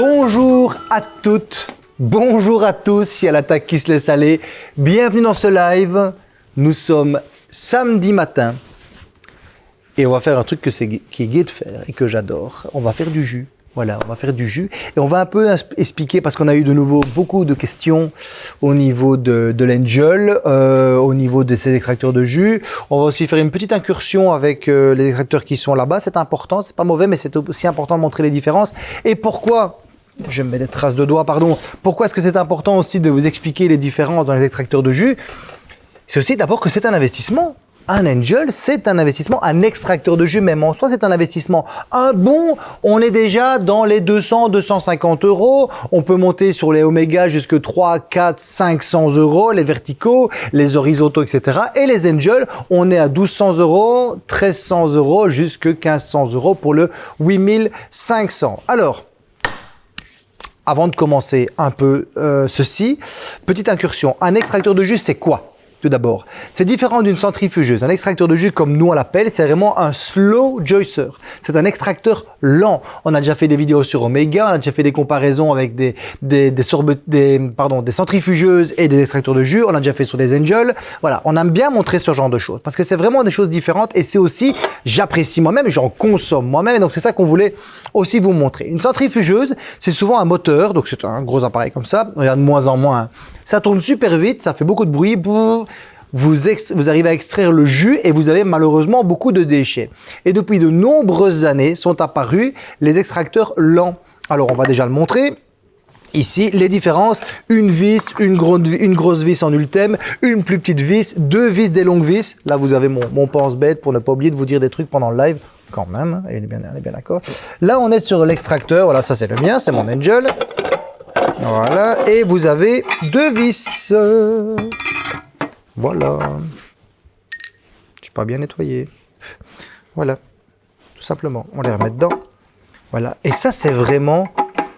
Bonjour à toutes, bonjour à tous, il y a l'attaque qui se laisse aller. Bienvenue dans ce live. Nous sommes samedi matin et on va faire un truc que c'est, qui est gai de faire et que j'adore. On va faire du jus. Voilà, on va faire du jus et on va un peu expliquer parce qu'on a eu de nouveau beaucoup de questions au niveau de, de l'Angel, euh, au niveau de ces extracteurs de jus. On va aussi faire une petite incursion avec euh, les extracteurs qui sont là-bas. C'est important, c'est pas mauvais, mais c'est aussi important de montrer les différences. Et pourquoi je me mets des traces de doigts, pardon. Pourquoi est-ce que c'est important aussi de vous expliquer les différences dans les extracteurs de jus? C'est aussi d'abord que c'est un investissement un angel, c'est un investissement, un extracteur de jus même en soi, c'est un investissement. Un bon, on est déjà dans les 200, 250 euros. On peut monter sur les oméga jusque 3, 4, 500 euros, les verticaux, les horizontaux, etc. Et les angels, on est à 1200 euros, 1300 euros, jusque 1500 euros pour le 8500. Alors, avant de commencer un peu euh, ceci, petite incursion. Un extracteur de jus, c'est quoi? Tout d'abord. C'est différent d'une centrifugeuse. Un extracteur de jus, comme nous on l'appelle, c'est vraiment un slow juicer. C'est un extracteur lent. On a déjà fait des vidéos sur Omega, on a déjà fait des comparaisons avec des, des, des, centrifugeuses et des extracteurs de jus. On a déjà fait sur des Angels. Voilà, on aime bien montrer ce genre de choses parce que c'est vraiment des choses différentes et c'est aussi, j'apprécie moi-même et j'en consomme moi-même. Donc c'est ça qu'on voulait aussi vous montrer. Une centrifugeuse, c'est souvent un moteur, donc c'est un gros appareil comme ça. On regarde de moins en moins ça tourne super vite, ça fait beaucoup de bruit. Vous, arrivez à extraire le jus et vous avez malheureusement beaucoup de déchets. Et depuis de nombreuses années sont apparus les extracteurs lents. Alors on va déjà le montrer. Ici, les différences, une vis, une, grosse vis en ultime, une plus petite vis, deux vis, des longues vis. Là, vous avez mon, mon pense-bête pour ne pas oublier de vous dire des trucs pendant le live, quand même, hein, il est bien, bien d'accord. Là, on est sur l'extracteur, voilà, ça c'est le mien, c'est mon Angel. Voilà, et vous avez deux vis. Voilà. Je pas bien nettoyé. Voilà, tout simplement. On les remet dedans. Voilà, et ça c'est vraiment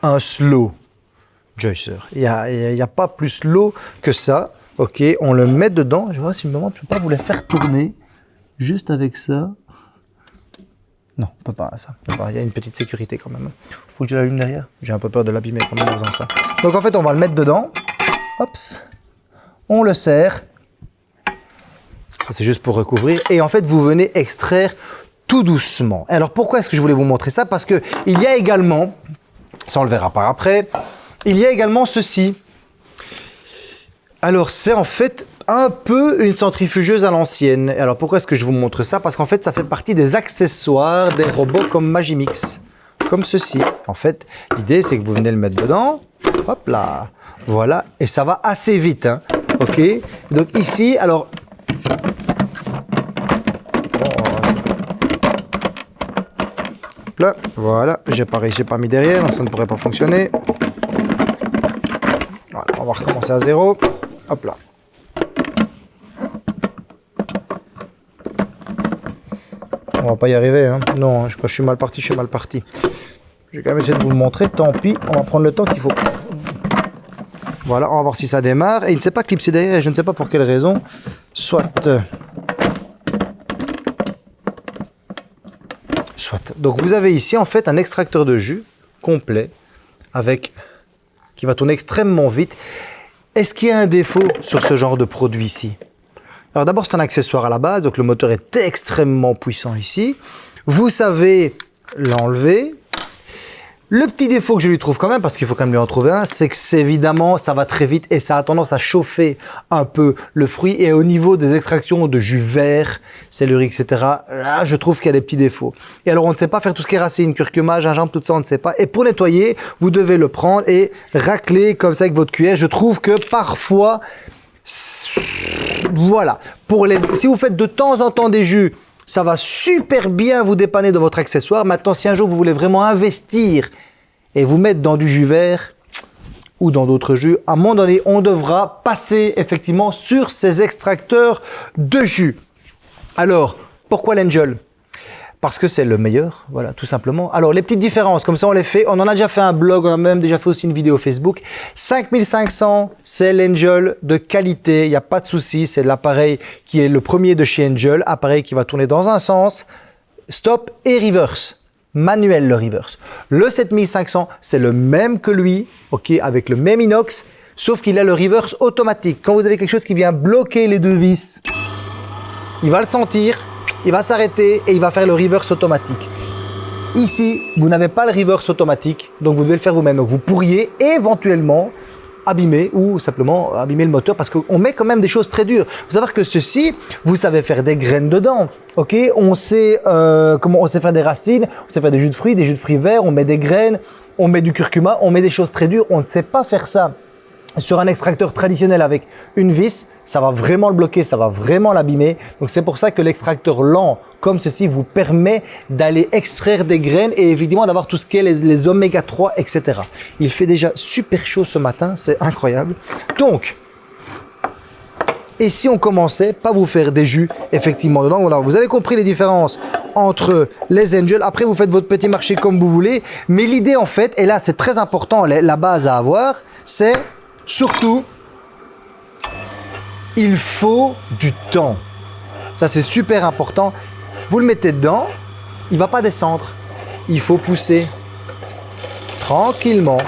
un slow juicer. Il n'y a, a, pas plus slow que ça. Ok, on le met dedans. Je vois si moment, ne peux pas vous les faire tourner juste avec ça. Non, on peut pas ça. Il y a une petite sécurité quand même. Faut que je l'allume derrière. J'ai un peu peur de l'abîmer quand même en faisant ça. Donc en fait, on va le mettre dedans. Hop. On le serre. Ça, c'est juste pour recouvrir. Et en fait, vous venez extraire tout doucement. Alors pourquoi est-ce que je voulais vous montrer ça? Parce que il y a également, ça on le verra par après, il y a également ceci. Alors c'est en fait un peu une centrifugeuse à l'ancienne. Alors pourquoi est-ce que je vous montre ça? Parce qu'en fait, ça fait partie des accessoires des robots comme Magimix, comme ceci. En fait, l'idée, c'est que vous venez le mettre dedans, hop là, voilà, et ça va assez vite, hein. ok Donc ici, alors... Là, voilà, j'ai pas pas mis derrière, donc ça ne pourrait pas fonctionner. On va recommencer à zéro. Hop là. On va pas y arriver, hein. Non, je, je suis mal parti, je suis mal parti. Je vais quand même essayer de vous le montrer, tant pis, on va prendre le temps qu'il faut. Voilà, on va voir si ça démarre. Et il ne s'est pas clipsé derrière, je ne sais pas pour quelle raison. Soit... Soit. Donc vous avez ici en fait un extracteur de jus complet avec qui va tourner extrêmement vite. Est-ce qu'il y a un défaut sur ce genre de produit ici alors d'abord, c'est un accessoire à la base, donc le moteur est extrêmement puissant ici. Vous savez l'enlever. Le petit défaut que je lui trouve quand même, parce qu'il faut quand même lui en trouver un, c'est que c'est évidemment, ça va très vite et ça a tendance à chauffer un peu le fruit. Et au niveau des extractions de jus vert, céleri, etc., là, je trouve qu'il y a des petits défauts. Et alors, on ne sait pas faire tout ce qui est racine, curcuma, gingembre, tout ça, on ne sait pas. Et pour nettoyer, vous devez le prendre et racler comme ça avec votre cuillère. Je trouve que parfois, voilà. Pour les, si vous faites de temps en temps des jus, ça va super bien vous dépanner de votre accessoire. Maintenant, si un jour vous voulez vraiment investir et vous mettre dans du jus vert ou dans d'autres jus, à un moment donné, on devra passer effectivement sur ces extracteurs de jus. Alors, pourquoi l'Angel parce que c'est le meilleur, voilà, tout simplement. Alors, les petites différences, comme ça on les fait, on en a déjà fait un blog, on a même déjà fait aussi une vidéo Facebook. 5500, c'est l'Angel de qualité, il n'y a pas de souci, c'est l'appareil qui est le premier de chez Angel, appareil qui va tourner dans un sens, stop et reverse. manuel le reverse. Le 7500, c'est le même que lui, ok, avec le même inox, sauf qu'il a le reverse automatique. Quand vous avez quelque chose qui vient bloquer les deux vis, il va le sentir, il va s'arrêter et il va faire le reverse automatique. Ici, vous n'avez pas le reverse automatique, donc vous devez le faire vous-même. Donc vous pourriez éventuellement abîmer ou simplement abîmer le moteur parce qu'on met quand même des choses très dures. Vous savoir que ceci, vous savez faire des graines dedans. Ok, on sait euh, comment on sait faire des racines, on sait faire des jus de fruits, des jus de fruits verts, on met des graines, on met du curcuma, on met des choses très dures. On ne sait pas faire ça sur un extracteur traditionnel avec une vis, ça va vraiment le bloquer, ça va vraiment l'abîmer. Donc c'est pour ça que l'extracteur lent comme ceci vous permet d'aller extraire des graines et évidemment d'avoir tout ce qui est les, oméga 3, etc. Il fait déjà super chaud ce matin, c'est incroyable. Donc, et si on commençait pas vous faire des jus effectivement dedans, voilà, vous avez compris les différences entre les Angels. Après, vous faites votre petit marché comme vous voulez. Mais l'idée en fait, et là c'est très important, la base à avoir, c'est Surtout, il faut du temps. Ça, c'est super important. Vous le mettez dedans, il ne va pas descendre. Il faut pousser tranquillement.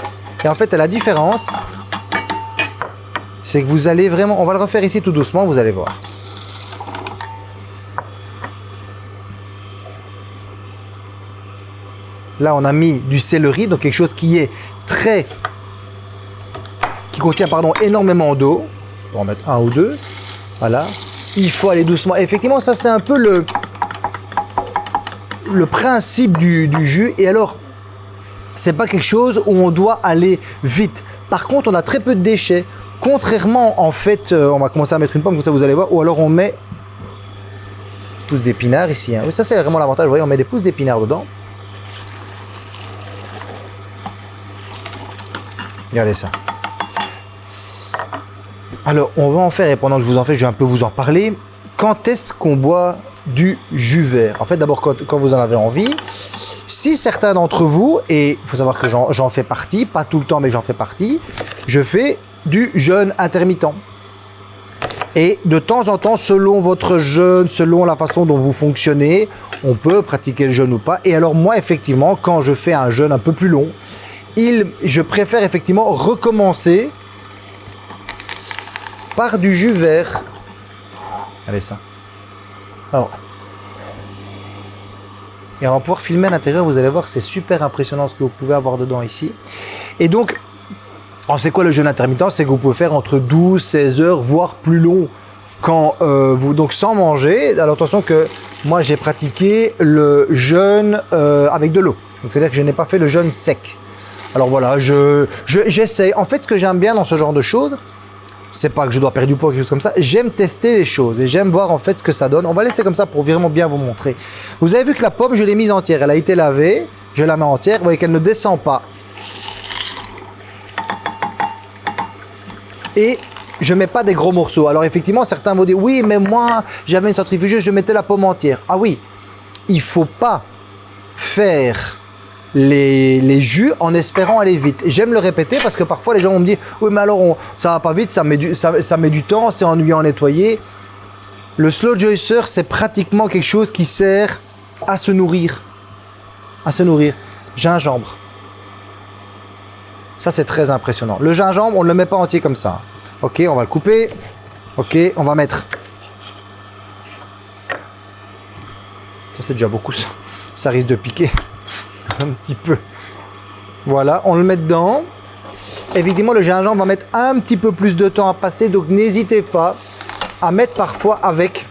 Et en fait, la différence, c'est que vous allez vraiment... On va le refaire ici tout doucement, vous allez voir. Là, on a mis du céleri, donc quelque chose qui est très qui contient pardon, énormément d'eau. On va en mettre un ou deux. Voilà. Il faut aller doucement. effectivement, ça c'est un peu le, le principe du, jus. Et alors, c'est pas quelque chose où on doit aller vite. Par contre, on a très peu de déchets. Contrairement, en fait, euh, on va commencer à mettre une pomme, comme ça vous allez voir. Ou alors on met pousses d'épinards ici. Hein. Oui, ça c'est vraiment l'avantage. Vous voyez, on met des pousses d'épinards dedans. Regardez ça. Alors, on va en faire, et pendant que je vous en fais, je vais un peu vous en parler. Quand est-ce qu'on boit du jus vert? En fait, d'abord, quand, vous en avez envie. Si certains d'entre vous, et il faut savoir que j'en fais partie, pas tout le temps, mais j'en fais partie, je fais du jeûne intermittent. Et de temps en temps, selon votre jeûne, selon la façon dont vous fonctionnez, on peut pratiquer le jeûne ou pas. Et alors moi, effectivement, quand je fais un jeûne un peu plus long, il, je préfère effectivement recommencer par du jus vert. Allez ça. Alors. Et on va pouvoir filmer à l'intérieur, vous allez voir, c'est super impressionnant ce que vous pouvez avoir dedans ici. Et donc, on sait quoi le jeûne intermittent? C'est que vous pouvez faire entre 12, 16 heures, voire plus long. Quand euh, vous, donc sans manger, alors attention que moi j'ai pratiqué le jeûne euh, avec de l'eau. Donc c'est-à-dire que je n'ai pas fait le jeûne sec. Alors voilà, je j'essaie. en fait, ce que j'aime bien dans ce genre de choses, c'est pas que je dois perdre du poids ou quelque chose comme ça. J'aime tester les choses et j'aime voir en fait ce que ça donne. On va laisser comme ça pour vraiment bien vous montrer. Vous avez vu que la pomme, je l'ai mise entière. Elle a été lavée. Je la mets entière. Vous voyez qu'elle ne descend pas. Et je mets pas des gros morceaux. Alors effectivement, certains vont dire, oui, mais moi, j'avais une centrifugeuse, je mettais la pomme entière. Ah oui, il faut pas faire les, jus en espérant aller vite. J'aime le répéter parce que parfois les gens vont me dire « Oui, mais alors ça va pas vite, ça met du, ça, met du temps, c'est ennuyant à nettoyer. » Le slow juicer, c'est pratiquement quelque chose qui sert à se nourrir. À se nourrir. Gingembre. Ça, c'est très impressionnant. Le gingembre, on ne le met pas entier comme ça. Ok, on va le couper. Ok, on va mettre... Ça, c'est déjà beaucoup, ça. Ça risque de piquer un petit peu. Voilà, on le met dedans. Évidemment, le gingembre va mettre un petit peu plus de temps à passer, donc n'hésitez pas à mettre parfois avec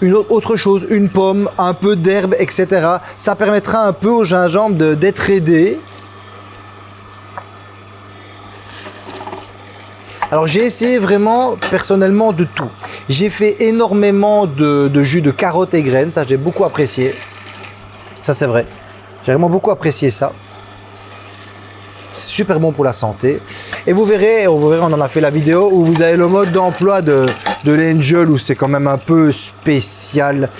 une autre chose, une pomme, un peu d'herbe, etc. Ça permettra un peu au gingembre d'être aidé. Alors j'ai essayé vraiment personnellement de tout. J'ai fait énormément de, de jus de carottes et graines, ça j'ai beaucoup apprécié. Ça, c'est vrai. J'ai vraiment beaucoup apprécié ça. Super bon pour la santé. Et vous verrez, on en a fait la vidéo où vous avez le mode d'emploi de, l'Angel où c'est quand même un peu spécial.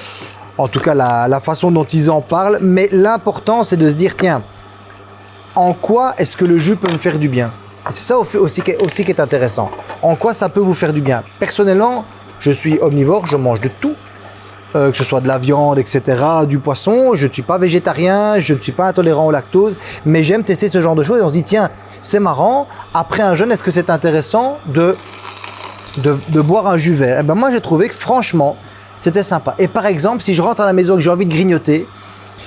En tout cas, la, façon dont ils en parlent. Mais l'important, c'est de se dire, tiens, en quoi est-ce que le jus peut me faire du bien? C'est ça aussi qui est intéressant. En quoi ça peut vous faire du bien? Personnellement, je suis omnivore, je mange de tout. Euh, que ce soit de la viande, etc., du poisson. Je ne suis pas végétarien, je ne suis pas intolérant au lactose, mais j'aime tester ce genre de choses. Et on se dit, tiens, c'est marrant, après un jeûne, est-ce que c'est intéressant de, de, boire un jus vert? Et ben Moi, j'ai trouvé que franchement, c'était sympa. Et par exemple, si je rentre à la maison et que j'ai envie de grignoter,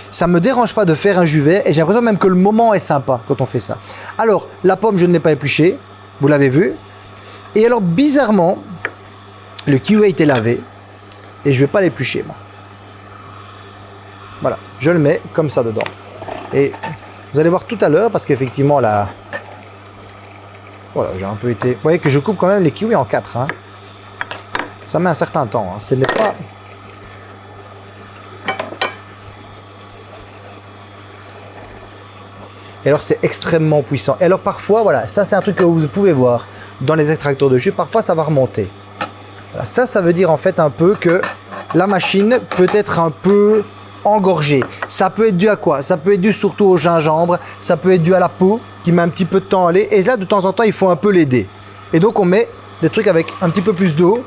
ça ne me dérange pas de faire un jus vert et j'ai l'impression même que le moment est sympa quand on fait ça. Alors, la pomme, je ne l'ai pas épluchée, vous l'avez vu. Et alors, bizarrement, le kiwi a été lavé et je vais pas l'éplucher, moi. Voilà, je le mets comme ça dedans. Et vous allez voir tout à l'heure, parce qu'effectivement, là... Voilà, j'ai un peu été... Vous voyez que je coupe quand même les kiwis en quatre. Hein. Ça met un certain temps. Hein. Ce n'est pas... Et alors, c'est extrêmement puissant. Et alors, parfois, voilà, ça, c'est un truc que vous pouvez voir dans les extracteurs de jus. Parfois, ça va remonter. Ça, ça veut dire en fait un peu que la machine peut être un peu engorgée. Ça peut être dû à quoi? Ça peut être dû surtout au gingembre, ça peut être dû à la peau qui met un petit peu de temps à aller. Et là, de temps en temps, il faut un peu l'aider. Et donc, on met des trucs avec un petit peu plus d'eau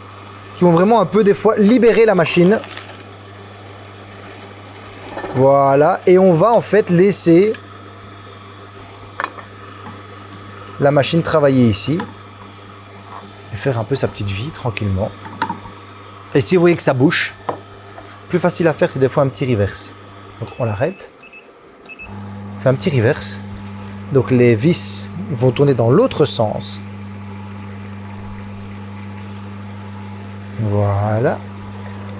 qui vont vraiment un peu des fois libérer la machine. Voilà. Et on va en fait laisser la machine travailler ici et faire un peu sa petite vie tranquillement. Et si vous voyez que ça bouche, plus facile à faire, c'est des fois un petit reverse. Donc on l'arrête, fait un petit reverse. Donc les vis vont tourner dans l'autre sens. Voilà.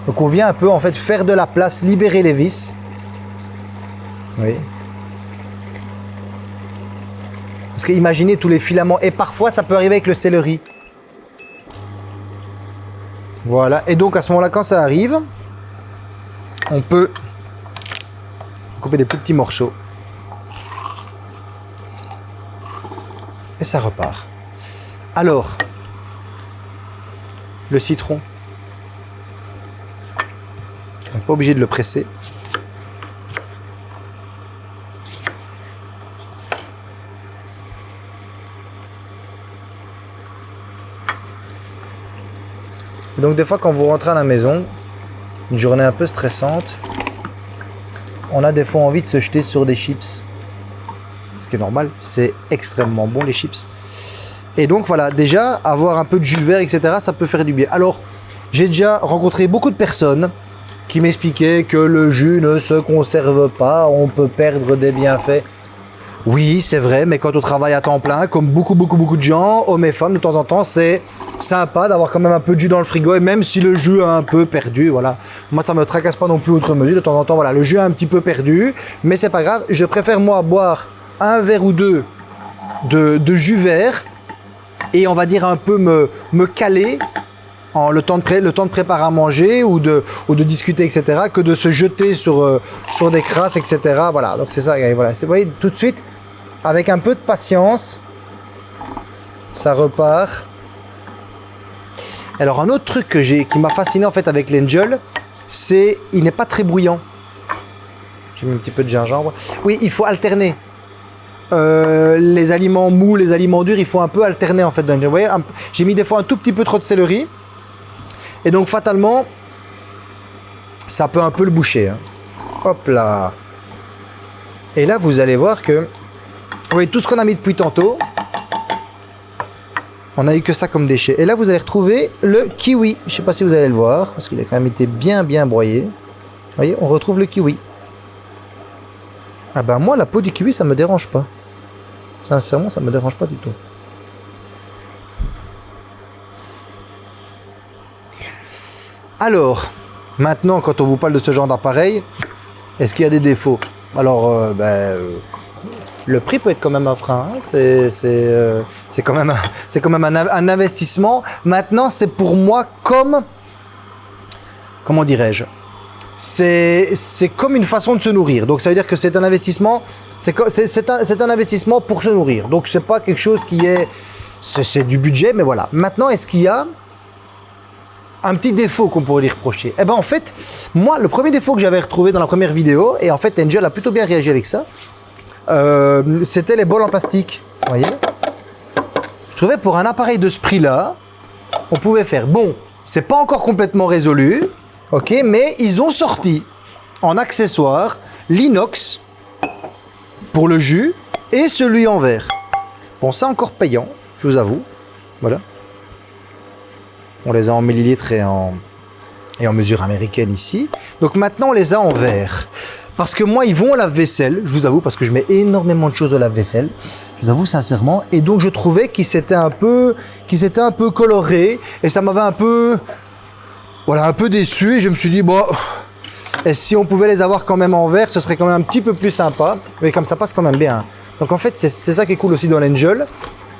Donc on vient un peu en fait faire de la place, libérer les vis. Oui. Parce que imaginez tous les filaments. Et parfois ça peut arriver avec le céleri. Voilà, et donc à ce moment-là, quand ça arrive, on peut couper des plus petits morceaux. Et ça repart. Alors, le citron, on n'est pas obligé de le presser. Donc des fois quand vous rentrez à la maison, une journée un peu stressante, on a des fois envie de se jeter sur des chips. Ce qui est normal, c'est extrêmement bon les chips. Et donc voilà, déjà avoir un peu de jus vert, etc., ça peut faire du bien. Alors, j'ai déjà rencontré beaucoup de personnes qui m'expliquaient que le jus ne se conserve pas, on peut perdre des bienfaits. Oui, c'est vrai, mais quand on travaille à temps plein, comme beaucoup, beaucoup, beaucoup de gens, hommes et femmes, de temps en temps, c'est sympa d'avoir quand même un peu de jus dans le frigo. Et même si le jus a un peu perdu, voilà. Moi, ça me tracasse pas non plus outre mesure. De temps en temps, voilà, le jus a un petit peu perdu. Mais c'est pas grave. Je préfère, moi, boire un verre ou deux de, jus vert et on va dire un peu me, me caler en le temps, de le temps de préparer à manger ou de, ou de discuter, etc., que de se jeter sur, euh, sur des crasses, etc. Voilà, donc c'est ça, voilà. Vous voyez, tout de suite, avec un peu de patience, ça repart. Alors un autre truc qui m'a fasciné en fait avec l'Angel, c'est il n'est pas très bruyant. J'ai mis un petit peu de gingembre. Oui, il faut alterner. Euh, les aliments mous, les aliments durs, il faut un peu alterner en fait. Vous voyez, j'ai mis des fois un tout petit peu trop de céleri. Et donc fatalement, ça peut un peu le boucher. Hein. Hop là. Et là, vous allez voir que, vous tout ce qu'on a mis depuis tantôt, on a eu que ça comme déchet. Et là, vous allez retrouver le kiwi. Je ne sais pas si vous allez le voir, parce qu'il a quand même été bien, bien broyé. Vous voyez, on retrouve le kiwi. Ah ben moi, la peau du kiwi, ça me dérange pas. Sincèrement, ça me dérange pas du tout. Alors, maintenant, quand on vous parle de ce genre d'appareil, est-ce qu'il y a des défauts? Alors, euh, ben, euh, le prix peut être quand même un frein. Hein. Euh, c'est quand même, un, quand même un, investissement. Maintenant, c'est pour moi comme, comment dirais-je C'est comme une façon de se nourrir. Donc, ça veut dire que c'est un investissement. C'est un, investissement pour se nourrir. Donc, c'est pas quelque chose qui est, c'est du budget, mais voilà. Maintenant, est-ce qu'il y a un petit défaut qu'on pourrait lui reprocher? Eh ben en fait, moi, le premier défaut que j'avais retrouvé dans la première vidéo, et en fait Angel a plutôt bien réagi avec ça, euh, c'était les bols en plastique. Vous voyez Je trouvais pour un appareil de ce prix-là, on pouvait faire. Bon, c'est pas encore complètement résolu, Ok, mais ils ont sorti en accessoire l'inox pour le jus et celui en verre. Bon, c'est encore payant, je vous avoue. Voilà. On les a en millilitres et en, et en mesure américaine ici. Donc maintenant, on les a en verre. Parce que moi, ils vont au lave-vaisselle, je vous avoue, parce que je mets énormément de choses au lave-vaisselle. Je vous avoue sincèrement. Et donc, je trouvais qu'ils un peu, qu'ils étaient un peu colorés. Et ça m'avait un peu, voilà, un peu déçu. Et je me suis dit, bon, si on pouvait les avoir quand même en verre, ce serait quand même un petit peu plus sympa. Mais comme ça passe quand même bien. Donc en fait, c'est ça qui est cool aussi dans l'Angel.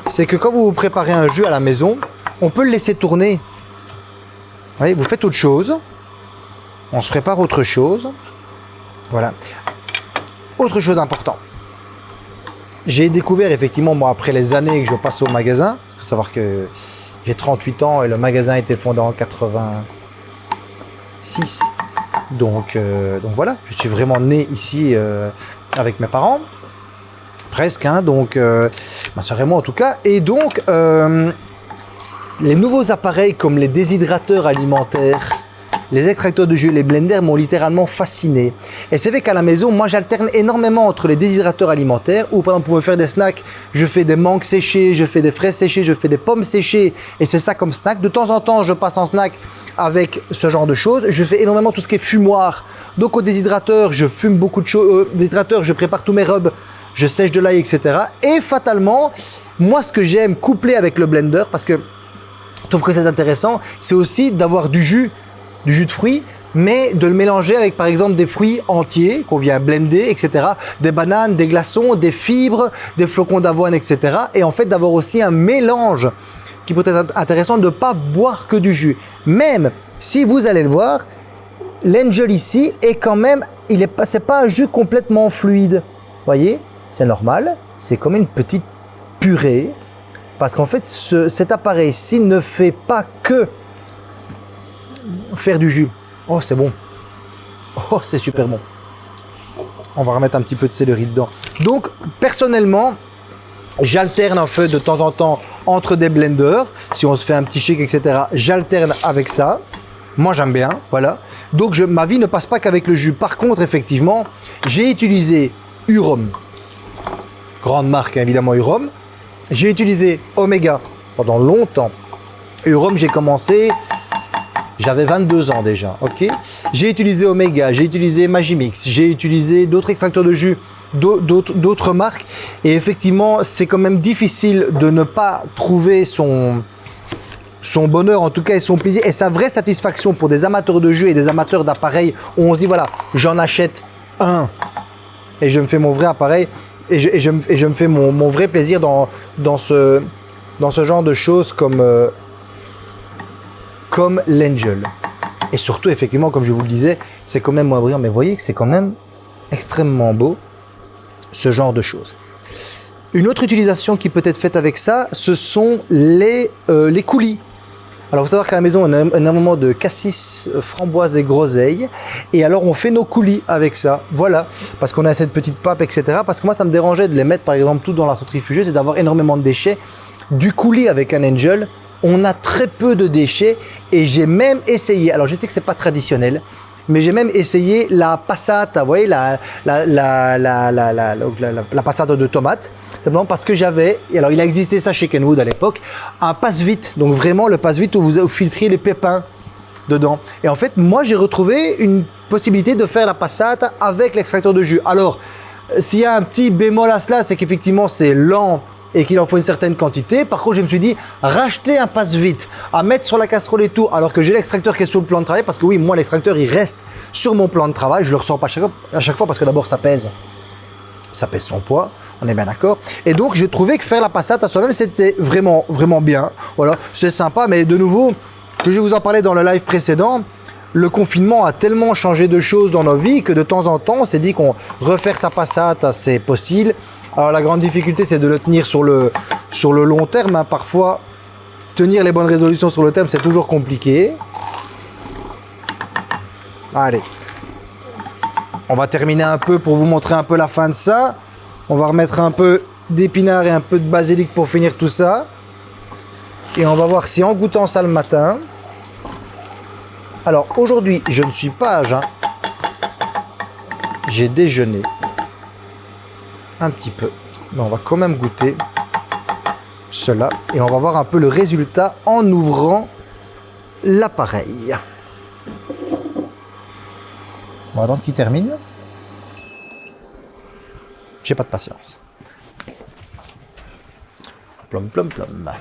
C'est que quand vous préparez un jus à la maison, on peut le laisser tourner. Vous voyez, vous faites autre chose. On se prépare autre chose. Voilà. Autre chose importante. J'ai découvert effectivement, moi, après les années que je passe au magasin, il faut savoir que j'ai 38 ans et le magasin a été fondé en 86. Donc, euh, donc voilà, je suis vraiment né ici euh, avec mes parents. Presque, hein, donc euh, ma soeur et moi en tout cas. Et donc, les nouveaux appareils comme les déshydrateurs alimentaires, les extracteurs de jus, les blenders m'ont littéralement fasciné. Et c'est vrai qu'à la maison, moi j'alterne énormément entre les déshydrateurs alimentaires, où par exemple pour me faire des snacks, je fais des mangues séchées, je fais des fraises séchées, je fais des pommes séchées, et c'est ça comme snack. De temps en temps, je passe en snack avec ce genre de choses. Je fais énormément tout ce qui est fumoir. Donc au déshydrateur, je fume beaucoup de choses. Euh, déshydrateur, je prépare tous mes rubs, je sèche de l'ail, etc. Et fatalement, moi ce que j'aime coupler avec le blender, parce que je trouve que c'est intéressant, c'est aussi d'avoir du jus du jus de fruits, mais de le mélanger avec par exemple des fruits entiers qu'on vient blender, etc. Des bananes, des glaçons, des fibres, des flocons d'avoine, etc. Et en fait d'avoir aussi un mélange qui peut être intéressant de ne pas boire que du jus. Même si vous allez le voir, l'Angel ici est quand même, il est pas, pas un jus complètement fluide. Voyez, c'est normal, c'est comme une petite purée. Parce qu'en fait, cet appareil-ci ne fait pas que faire du jus. Oh, c'est bon. Oh, c'est super bon. On va remettre un petit peu de céleri dedans. Donc, personnellement, j'alterne un feu de temps en temps entre des blenders. Si on se fait un petit shake, etc., j'alterne avec ça. Moi, j'aime bien, voilà. Donc, ma vie ne passe pas qu'avec le jus. Par contre, effectivement, j'ai utilisé Urom. Grande marque, hein, évidemment, Urom. J'ai utilisé Omega pendant longtemps. Urom, j'ai commencé j'avais 22 ans déjà, ok J'ai utilisé Omega, j'ai utilisé Magimix, j'ai utilisé d'autres extracteurs de jus, d'autres marques. Et effectivement, c'est quand même difficile de ne pas trouver son, bonheur, en tout cas, et son plaisir, et sa vraie satisfaction pour des amateurs de jus et des amateurs d'appareils, où on se dit, voilà, j'en achète un, et je me fais mon vrai appareil, et je, me fais mon, vrai plaisir dans, dans, ce, dans ce genre de choses comme... Euh, comme l'Angel. Et surtout, effectivement, comme je vous le disais, c'est quand même moins brillant, mais vous voyez que c'est quand même extrêmement beau, ce genre de choses. Une autre utilisation qui peut être faite avec ça, ce sont les, euh, les coulis. Alors, vous savoir qu'à la maison, on a énormément de cassis, framboises et groseilles. Et alors, on fait nos coulis avec ça. Voilà. Parce qu'on a cette petite pape, etc. Parce que moi, ça me dérangeait de les mettre, par exemple, tout dans la centrifugeuse et d'avoir énormément de déchets. Du coulis avec un Angel, on a très peu de déchets et j'ai même essayé, alors je sais que c'est pas traditionnel, mais j'ai même essayé la passata, vous voyez, la, la, la, la, la, la, la passata de tomate, simplement parce que j'avais, alors il a existé ça chez Kenwood à l'époque, un passe-vite, donc vraiment le passe-vite où vous filtrez les pépins dedans. Et en fait, moi j'ai retrouvé une possibilité de faire la passata avec l'extracteur de jus. Alors, s'il y a un petit bémol à cela, c'est qu'effectivement c'est lent et qu'il en faut une certaine quantité. Par contre, je me suis dit, racheter un passe-vite, à mettre sur la casserole et tout, alors que j'ai l'extracteur qui est sur le plan de travail, parce que oui, moi, l'extracteur, il reste sur mon plan de travail, je le ressors pas à chaque, fois, parce que d'abord, ça pèse, ça pèse son poids, on est bien d'accord. Et donc, j'ai trouvé que faire la passate à soi-même, c'était vraiment, vraiment bien. Voilà, c'est sympa, mais de nouveau, que je vous en parlais dans le live précédent, le confinement a tellement changé de choses dans nos vies que de temps en temps, on s'est dit qu'on refaire sa passate, c'est possible. Alors la grande difficulté, c'est de le tenir sur le, long terme. Hein. Parfois, tenir les bonnes résolutions sur le terme, c'est toujours compliqué. Allez. On va terminer un peu pour vous montrer un peu la fin de ça. On va remettre un peu d'épinards et un peu de basilic pour finir tout ça. Et on va voir si en goûtant ça le matin, Alors aujourd'hui, je ne suis pas à jeun. J'ai déjeuné un petit peu. Mais on va quand même goûter cela et on va voir un peu le résultat en ouvrant l'appareil. On va attendre qu'il termine. J'ai pas de patience. Plom, plom, plom.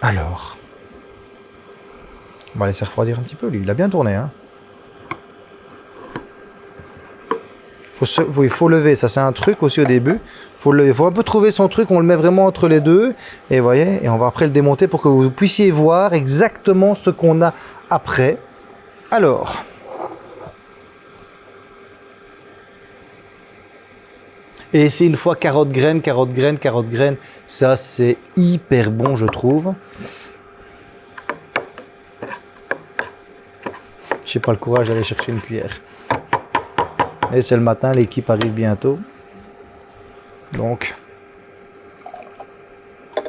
Alors, on va laisser refroidir un petit peu. Lui, il a bien tourné. Hein. Il faut lever, ça c'est un truc aussi au début. Il faut un peu trouver son truc, on le met vraiment entre les deux. Et voyez, et on va après le démonter pour que vous puissiez voir exactement ce qu'on a après. Alors, Et c'est une fois carotte graine, carotte graine, carotte graine. Ça, c'est hyper bon, je trouve. Je n'ai pas le courage d'aller chercher une cuillère. Et c'est le matin, l'équipe arrive bientôt. Donc, vous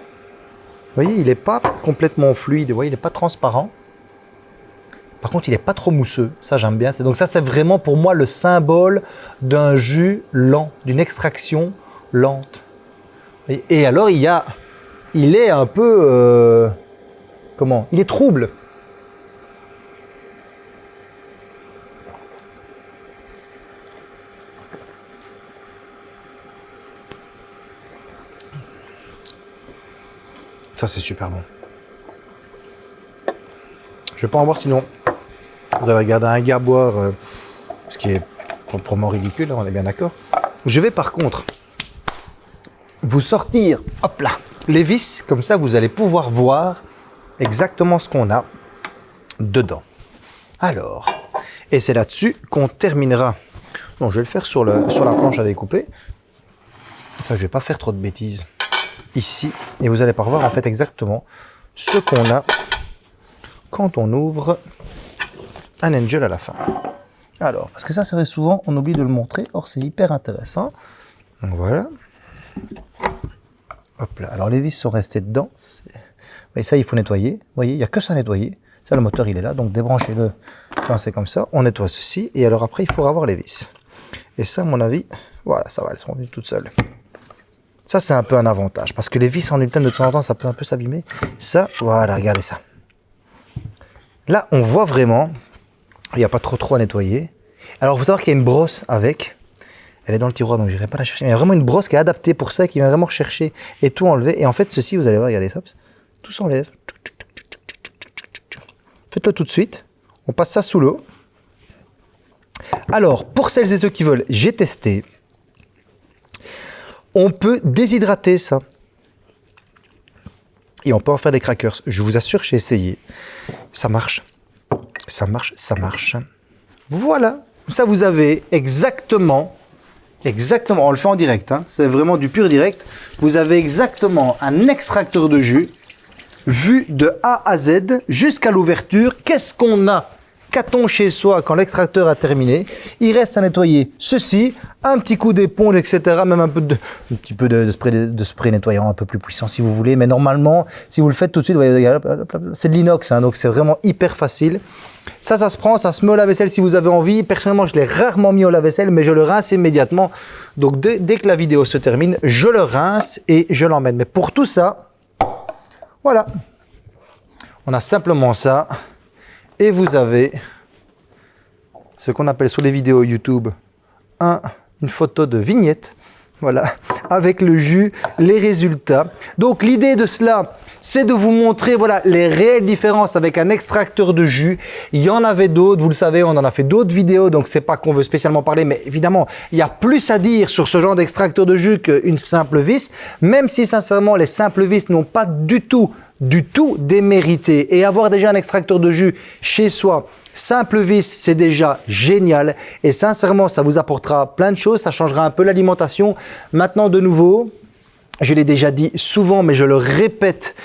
voyez, il n'est pas complètement fluide, il n'est pas transparent. Par contre, il n'est pas trop mousseux. Ça, j'aime bien. Donc ça, c'est vraiment pour moi le symbole d'un jus lent, d'une extraction lente. Et alors, il y a, il est un peu, euh, comment? Il est trouble. Ça, c'est super bon. Je vais pas en voir sinon vous allez regarder un gars boire, euh, ce qui est proprement ridicule, hein, on est bien d'accord. Je vais par contre vous sortir, hop là, les vis, comme ça vous allez pouvoir voir exactement ce qu'on a dedans. Alors, et c'est là-dessus qu'on terminera. Bon, je vais le faire sur, le, sur la planche à découper. Ça, je vais pas faire trop de bêtises ici. Et vous allez pas voir en fait exactement ce qu'on a quand on ouvre un angel à la fin. Alors, parce que ça, c'est vrai, souvent, on oublie de le montrer. Or, c'est hyper intéressant. Donc, voilà. Hop là. Alors, les vis sont restées dedans. Et ça, il faut nettoyer. Vous voyez, il n'y a que ça à nettoyer. Ça, le moteur, il est là. Donc, débranchez-le quand c'est comme ça. On nettoie ceci. Et alors, après, il faudra avoir les vis. Et ça, à mon avis, voilà, ça va, elles sont venues toutes seules. Ça, c'est un peu un avantage. Parce que les vis en ultime, de temps en temps, ça peut un peu s'abîmer. Ça, voilà, regardez ça. Là, on voit vraiment il n'y a pas trop trop à nettoyer. Alors, il faut savoir qu'il y a une brosse avec. Elle est dans le tiroir, donc je n'irai pas la chercher. Il y a vraiment une brosse qui est adaptée pour ça, qui vient vraiment rechercher et tout enlever. Et en fait, ceci, vous allez voir, regardez ça, tout s'enlève. Faites-le tout de suite. On passe ça sous l'eau. Alors, pour celles et ceux qui veulent, j'ai testé. On peut déshydrater ça. Et on peut en faire des crackers. Je vous assure, j'ai essayé. Ça marche. Ça marche, ça marche. Voilà, ça vous avez exactement, exactement, on le fait en direct, hein. c'est vraiment du pur direct. Vous avez exactement un extracteur de jus vu de A à Z jusqu'à l'ouverture. Qu'est-ce qu'on a? Qu'a-t-on chez soi quand l'extracteur a terminé? Il reste à nettoyer ceci, un petit coup d'éponge, etc. Même un, peu de, petit peu de, spray, nettoyant un peu plus puissant si vous voulez. Mais normalement, si vous le faites tout de suite, c'est de l'inox, hein, donc c'est vraiment hyper facile. Ça, ça se prend, ça se met au lave-vaisselle si vous avez envie. Personnellement, je l'ai rarement mis au lave-vaisselle, mais je le rince immédiatement. Donc dès que la vidéo se termine, je le rince et je l'emmène. Mais pour tout ça, voilà. On a simplement ça et vous avez ce qu'on appelle sur les vidéos YouTube un, une photo de vignette, voilà, avec le jus, les résultats. Donc l'idée de cela, c'est de vous montrer voilà, les réelles différences avec un extracteur de jus. Il y en avait d'autres, vous le savez, on en a fait d'autres vidéos, donc c'est pas qu'on veut spécialement parler, mais évidemment, il y a plus à dire sur ce genre d'extracteur de jus qu'une simple vis, même si sincèrement, les simples vis n'ont pas du tout du tout démérité. Et avoir déjà un extracteur de jus chez soi, simple vis, c'est déjà génial. Et sincèrement, ça vous apportera plein de choses, ça changera un peu l'alimentation. Maintenant, de nouveau, je l'ai déjà dit souvent, mais je le répète,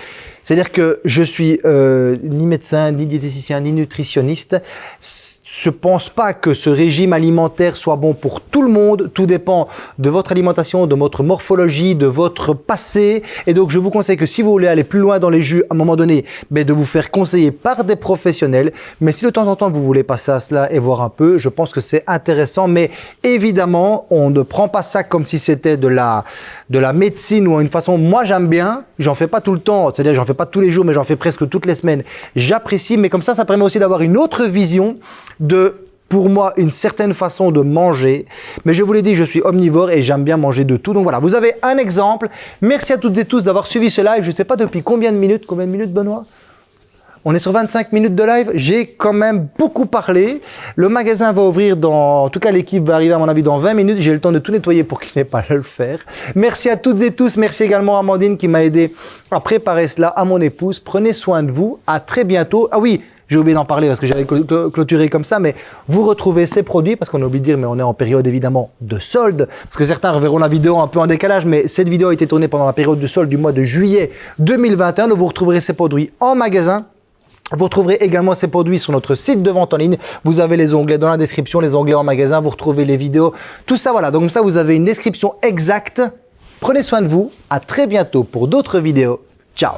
C'est-à-dire que je suis euh, ni médecin, ni diététicien, ni nutritionniste. Je pense pas que ce régime alimentaire soit bon pour tout le monde. Tout dépend de votre alimentation, de votre morphologie, de votre passé. Et donc, je vous conseille que si vous voulez aller plus loin dans les jus, à un moment donné, ben, de vous faire conseiller par des professionnels. Mais si de temps en temps, vous voulez passer à cela et voir un peu, je pense que c'est intéressant. Mais évidemment, on ne prend pas ça comme si c'était de la, de la médecine ou une façon. Moi, j'aime bien. J'en fais pas tout le temps. C'est-à-dire, j'en fais pas tous les jours, mais j'en fais presque toutes les semaines. J'apprécie, mais comme ça, ça permet aussi d'avoir une autre vision de pour moi une certaine façon de manger. Mais je vous l'ai dit, je suis omnivore et j'aime bien manger de tout. Donc voilà, vous avez un exemple. Merci à toutes et tous d'avoir suivi ce live. Je ne sais pas depuis combien de minutes. Combien de minutes, Benoît? On est sur 25 minutes de live. J'ai quand même beaucoup parlé. Le magasin va ouvrir dans... En tout cas, l'équipe va arriver à mon avis dans 20 minutes. J'ai le temps de tout nettoyer pour qu'il n'ait pas à le faire. Merci à toutes et tous. Merci également à Amandine qui m'a aidé à préparer cela, à mon épouse. Prenez soin de vous. À très bientôt. Ah oui, j'ai oublié d'en parler parce que j'avais clôturé comme ça, mais vous retrouvez ces produits, parce qu'on a oublié de dire, mais on est en période évidemment de solde, parce que certains reverront la vidéo un peu en décalage, mais cette vidéo a été tournée pendant la période de solde du mois de juillet 2021. Donc vous retrouverez ces produits en magasin vous retrouverez également ces produits sur notre site de vente en ligne. Vous avez les onglets dans la description, les onglets en magasin, vous retrouvez les vidéos, tout ça voilà. Donc ça, vous avez une description exacte. Prenez soin de vous. À très bientôt pour d'autres vidéos. Ciao